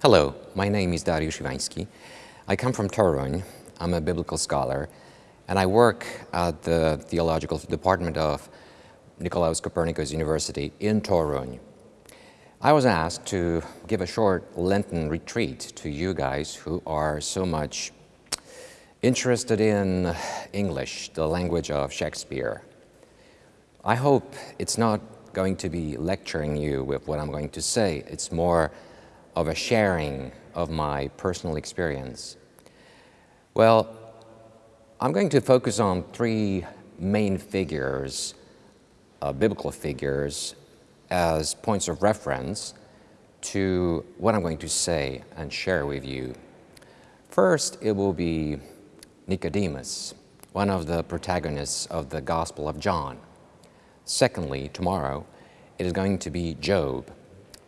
Hello, my name is Dariusz Iwański. I come from Toruń. I'm a biblical scholar, and I work at the Theological Department of Nicolaus Copernicus University in Toruń. I was asked to give a short Lenten retreat to you guys who are so much interested in English, the language of Shakespeare. I hope it's not going to be lecturing you with what I'm going to say. It's more of a sharing of my personal experience? Well, I'm going to focus on three main figures, uh, biblical figures, as points of reference to what I'm going to say and share with you. First, it will be Nicodemus, one of the protagonists of the Gospel of John. Secondly, tomorrow, it is going to be Job,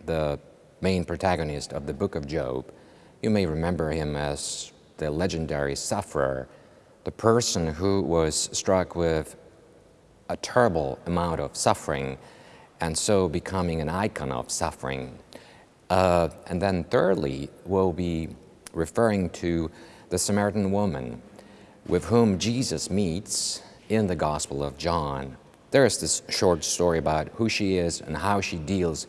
the main protagonist of the book of Job. You may remember him as the legendary sufferer, the person who was struck with a terrible amount of suffering and so becoming an icon of suffering. Uh, and then thirdly, we'll be referring to the Samaritan woman with whom Jesus meets in the Gospel of John. There is this short story about who she is and how she deals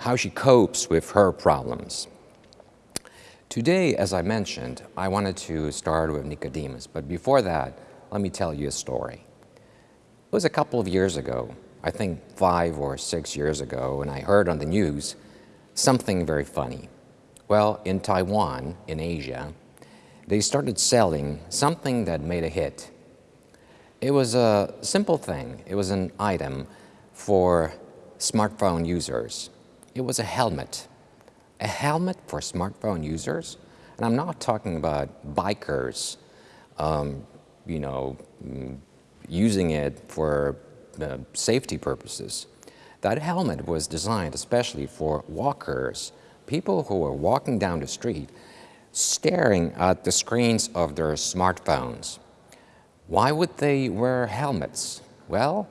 how she copes with her problems. Today, as I mentioned, I wanted to start with Nicodemus, but before that, let me tell you a story. It was a couple of years ago, I think five or six years ago, and I heard on the news something very funny. Well, in Taiwan, in Asia, they started selling something that made a hit. It was a simple thing. It was an item for smartphone users it was a helmet. A helmet for smartphone users? And I'm not talking about bikers, um, you know, mm, using it for uh, safety purposes. That helmet was designed especially for walkers, people who were walking down the street, staring at the screens of their smartphones. Why would they wear helmets? Well,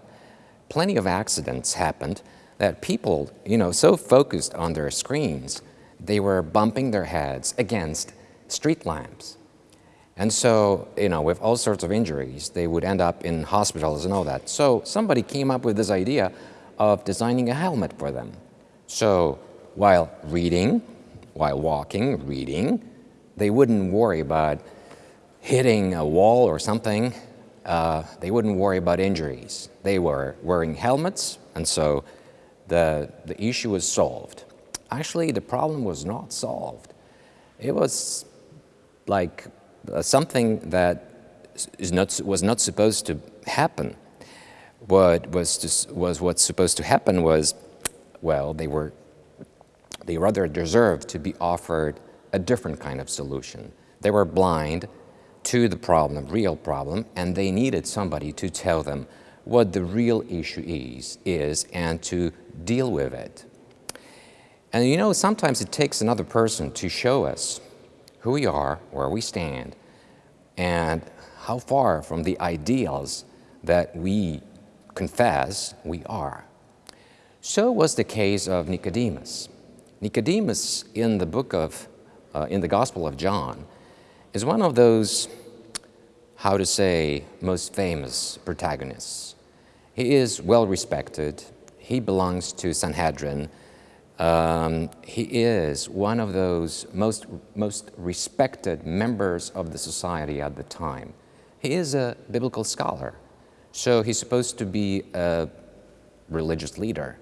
plenty of accidents happened that people, you know, so focused on their screens, they were bumping their heads against street lamps. And so, you know, with all sorts of injuries, they would end up in hospitals and all that. So somebody came up with this idea of designing a helmet for them. So while reading, while walking, reading, they wouldn't worry about hitting a wall or something. Uh, they wouldn't worry about injuries. They were wearing helmets, and so the, the issue was solved. Actually, the problem was not solved. It was like uh, something that is not, was not supposed to happen. What was, just, was what's supposed to happen was, well, they were, they rather deserved to be offered a different kind of solution. They were blind to the problem, real problem, and they needed somebody to tell them what the real issue is, is and to deal with it. And you know, sometimes it takes another person to show us who we are, where we stand, and how far from the ideals that we confess we are. So was the case of Nicodemus. Nicodemus in the book of, uh, in the Gospel of John, is one of those, how to say, most famous protagonists. He is well respected, he belongs to Sanhedrin. Um, he is one of those most, most respected members of the society at the time. He is a biblical scholar, so he's supposed to be a religious leader.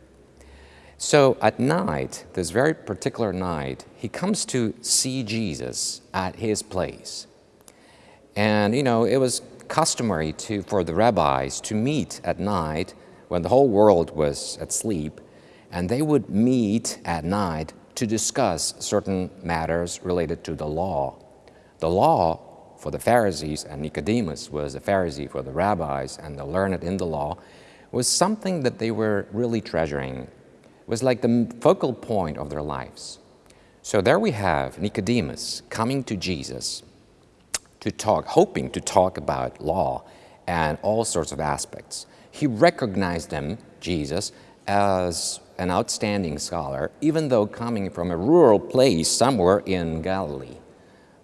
So at night, this very particular night, he comes to see Jesus at his place. And, you know, it was customary to, for the rabbis to meet at night when the whole world was at sleep, and they would meet at night to discuss certain matters related to the law. The law for the Pharisees, and Nicodemus was a Pharisee for the rabbis and the learned in the law, was something that they were really treasuring. It was like the focal point of their lives. So there we have Nicodemus coming to Jesus to talk, hoping to talk about law and all sorts of aspects he recognized him, Jesus, as an outstanding scholar, even though coming from a rural place somewhere in Galilee.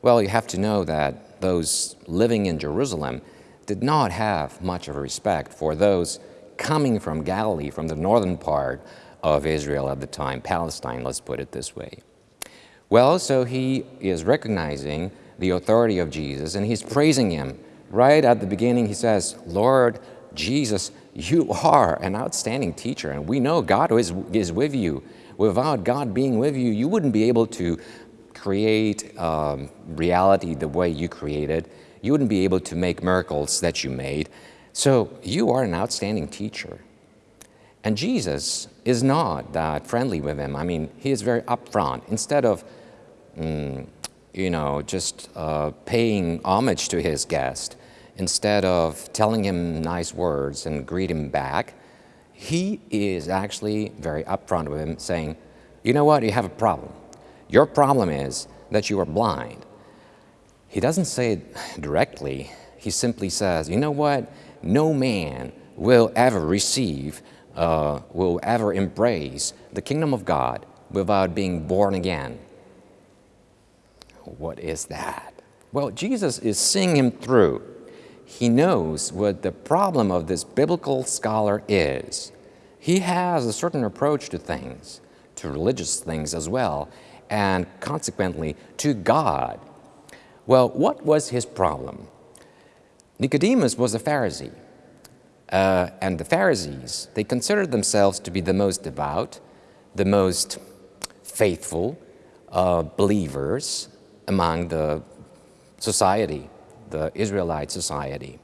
Well, you have to know that those living in Jerusalem did not have much of a respect for those coming from Galilee, from the northern part of Israel at the time, Palestine, let's put it this way. Well, so he is recognizing the authority of Jesus and he's praising him. Right at the beginning, he says, Lord Jesus, you are an outstanding teacher, and we know God is, is with you. Without God being with you, you wouldn't be able to create um, reality the way you created. You wouldn't be able to make miracles that you made. So you are an outstanding teacher. And Jesus is not that friendly with him. I mean, he is very upfront. Instead of, mm, you know, just uh, paying homage to his guest, instead of telling him nice words and greet him back, he is actually very upfront with him, saying, You know what? You have a problem. Your problem is that you are blind. He doesn't say it directly. He simply says, You know what? No man will ever receive, uh, will ever embrace the kingdom of God without being born again. What is that? Well, Jesus is seeing him through he knows what the problem of this biblical scholar is. He has a certain approach to things, to religious things as well, and consequently to God. Well, what was his problem? Nicodemus was a Pharisee, uh, and the Pharisees, they considered themselves to be the most devout, the most faithful uh, believers among the society the Israelite society.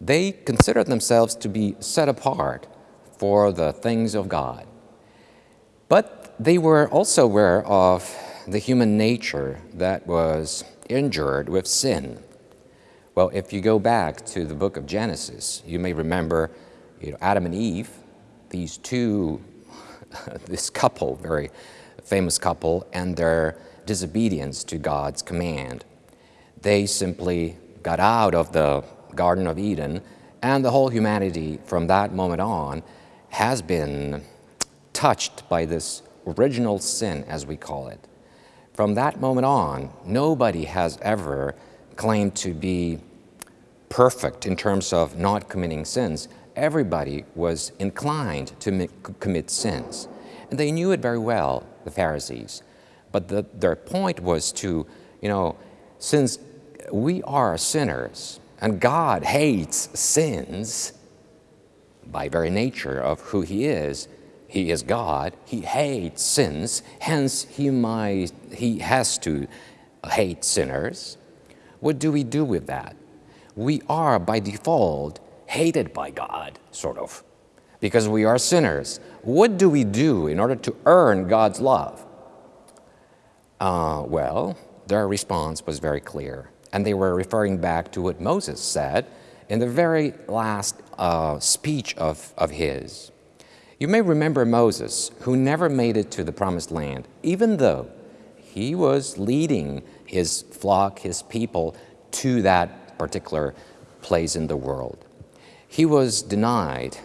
They considered themselves to be set apart for the things of God. But they were also aware of the human nature that was injured with sin. Well, if you go back to the book of Genesis, you may remember you know, Adam and Eve, these two, this couple, very famous couple, and their disobedience to God's command they simply got out of the Garden of Eden, and the whole humanity from that moment on has been touched by this original sin, as we call it. From that moment on, nobody has ever claimed to be perfect in terms of not committing sins. Everybody was inclined to commit sins. And they knew it very well, the Pharisees. But the, their point was to, you know, since we are sinners, and God hates sins by very nature of who He is. He is God. He hates sins. Hence, He might He has to hate sinners. What do we do with that? We are by default hated by God, sort of, because we are sinners. What do we do in order to earn God's love? Uh, well, their response was very clear and they were referring back to what Moses said in the very last uh, speech of, of his. You may remember Moses, who never made it to the promised land, even though he was leading his flock, his people, to that particular place in the world. He was denied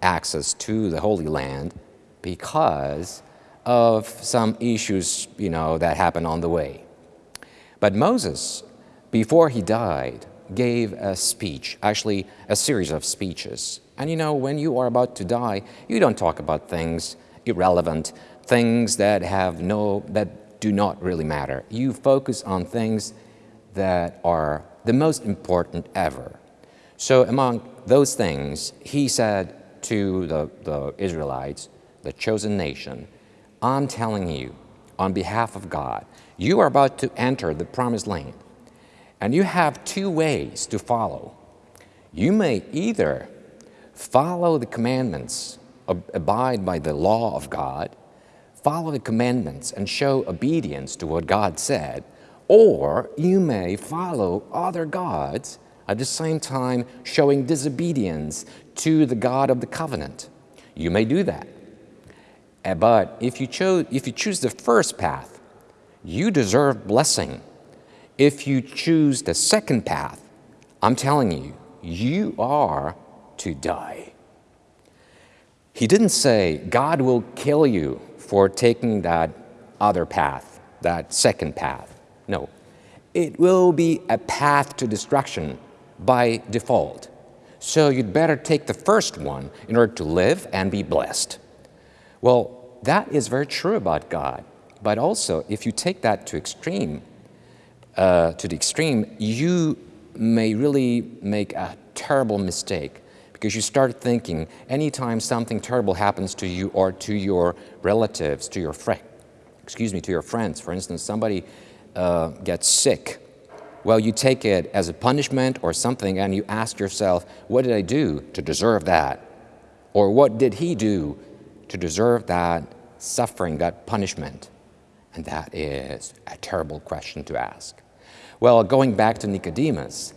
access to the Holy Land because of some issues, you know, that happened on the way. But Moses before he died, gave a speech, actually a series of speeches. And you know, when you are about to die, you don't talk about things irrelevant, things that have no, that do not really matter. You focus on things that are the most important ever. So among those things, he said to the, the Israelites, the chosen nation, I'm telling you, on behalf of God, you are about to enter the promised land. And you have two ways to follow. You may either follow the commandments, abide by the law of God, follow the commandments and show obedience to what God said, or you may follow other gods at the same time showing disobedience to the God of the covenant. You may do that. Eh, but if you, chose, if you choose the first path, you deserve blessing if you choose the second path, I'm telling you, you are to die. He didn't say, God will kill you for taking that other path, that second path. No. It will be a path to destruction by default. So you'd better take the first one in order to live and be blessed. Well, that is very true about God. But also, if you take that to extreme, uh, to the extreme, you may really make a terrible mistake because you start thinking anytime something terrible happens to you or to your relatives, to your friend, excuse me, to your friends, for instance, somebody uh, gets sick, well, you take it as a punishment or something and you ask yourself, what did I do to deserve that? Or what did he do to deserve that suffering, that punishment? And that is a terrible question to ask. Well, going back to Nicodemus,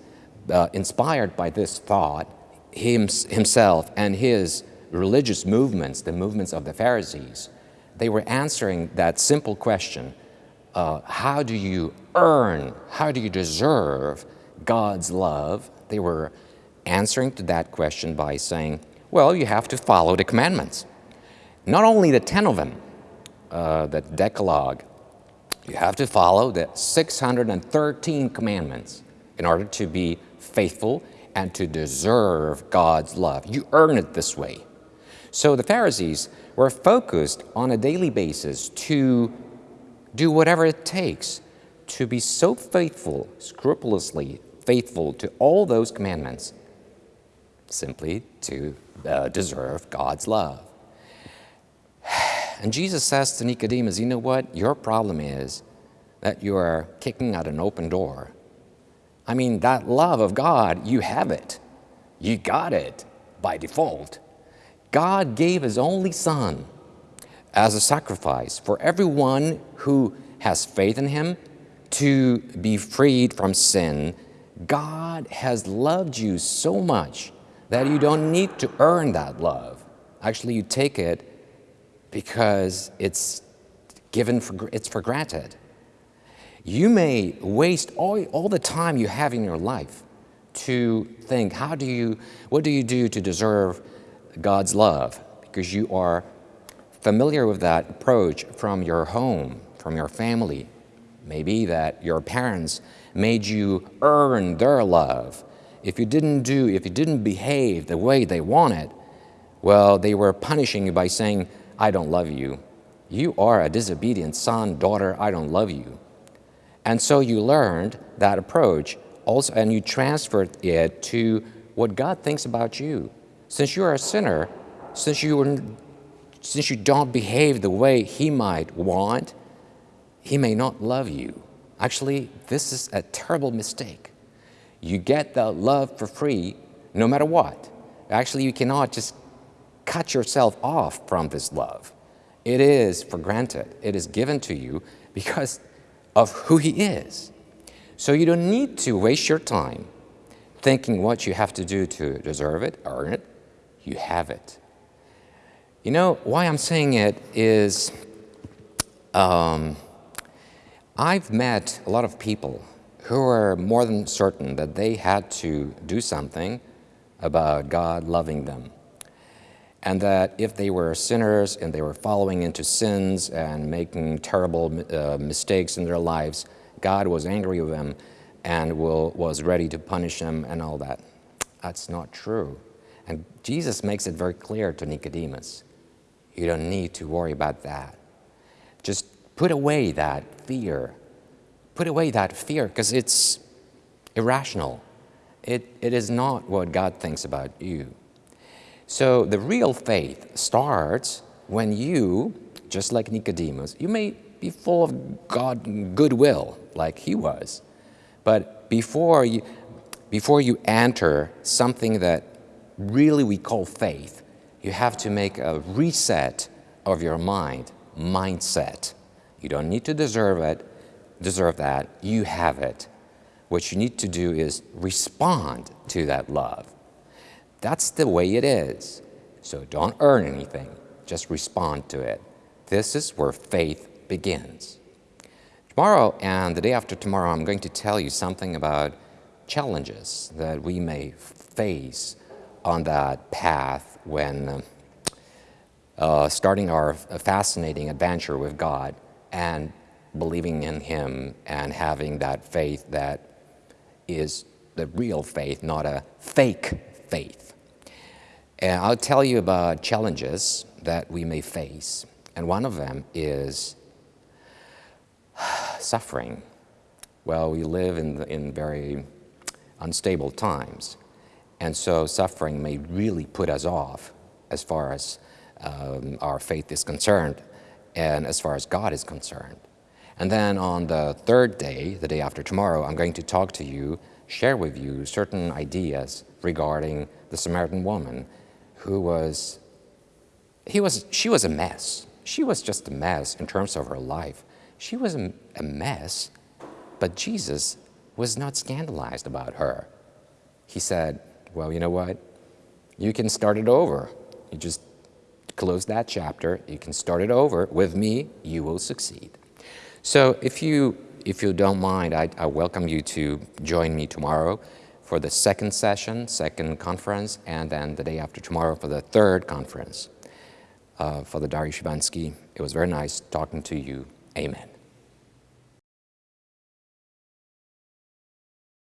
uh, inspired by this thought, him, himself and his religious movements, the movements of the Pharisees, they were answering that simple question, uh, how do you earn, how do you deserve God's love? They were answering to that question by saying, well, you have to follow the commandments. Not only the 10 of them, uh, the Decalogue, you have to follow the 613 commandments in order to be faithful and to deserve God's love. You earn it this way. So the Pharisees were focused on a daily basis to do whatever it takes to be so faithful, scrupulously faithful to all those commandments, simply to uh, deserve God's love. And Jesus says to Nicodemus, you know what? Your problem is that you are kicking at an open door. I mean, that love of God, you have it. You got it by default. God gave His only Son as a sacrifice for everyone who has faith in Him to be freed from sin. God has loved you so much that you don't need to earn that love. Actually, you take it because it's given for, it's for granted. You may waste all, all the time you have in your life to think, how do you, what do you do to deserve God's love? Because you are familiar with that approach from your home, from your family. Maybe that your parents made you earn their love. If you didn't do, if you didn't behave the way they wanted, well, they were punishing you by saying, I don't love you. You are a disobedient son, daughter, I don't love you. And so you learned that approach also, and you transferred it to what God thinks about you. Since you're a sinner, since you, since you don't behave the way He might want, He may not love you. Actually, this is a terrible mistake. You get the love for free no matter what. Actually, you cannot just cut yourself off from this love. It is for granted. It is given to you because of who He is. So you don't need to waste your time thinking what you have to do to deserve it, earn it. You have it. You know, why I'm saying it is um, I've met a lot of people who are more than certain that they had to do something about God loving them. And that if they were sinners and they were following into sins and making terrible uh, mistakes in their lives, God was angry with them and will, was ready to punish them and all that. That's not true. And Jesus makes it very clear to Nicodemus. You don't need to worry about that. Just put away that fear. Put away that fear because it's irrational. It, it is not what God thinks about you. So the real faith starts when you, just like Nicodemus, you may be full of God goodwill like he was, but before you, before you enter something that really we call faith, you have to make a reset of your mind, mindset. You don't need to deserve it, deserve that, you have it. What you need to do is respond to that love. That's the way it is. So don't earn anything, just respond to it. This is where faith begins. Tomorrow and the day after tomorrow, I'm going to tell you something about challenges that we may face on that path when, uh, starting our fascinating adventure with God and believing in Him and having that faith that is the real faith, not a fake faith. And I'll tell you about challenges that we may face. And one of them is suffering. Well, we live in, in very unstable times. And so suffering may really put us off as far as um, our faith is concerned and as far as God is concerned. And then on the third day, the day after tomorrow, I'm going to talk to you, share with you certain ideas regarding the Samaritan woman who was, he was, she was a mess. She was just a mess in terms of her life. She was a, a mess, but Jesus was not scandalized about her. He said, well, you know what? You can start it over. You just close that chapter. You can start it over. With me, you will succeed. So if you, if you don't mind, I, I welcome you to join me tomorrow for the second session, second conference, and then the day after tomorrow for the third conference. Uh, Father Dariusz Iwański, it was very nice talking to you. Amen.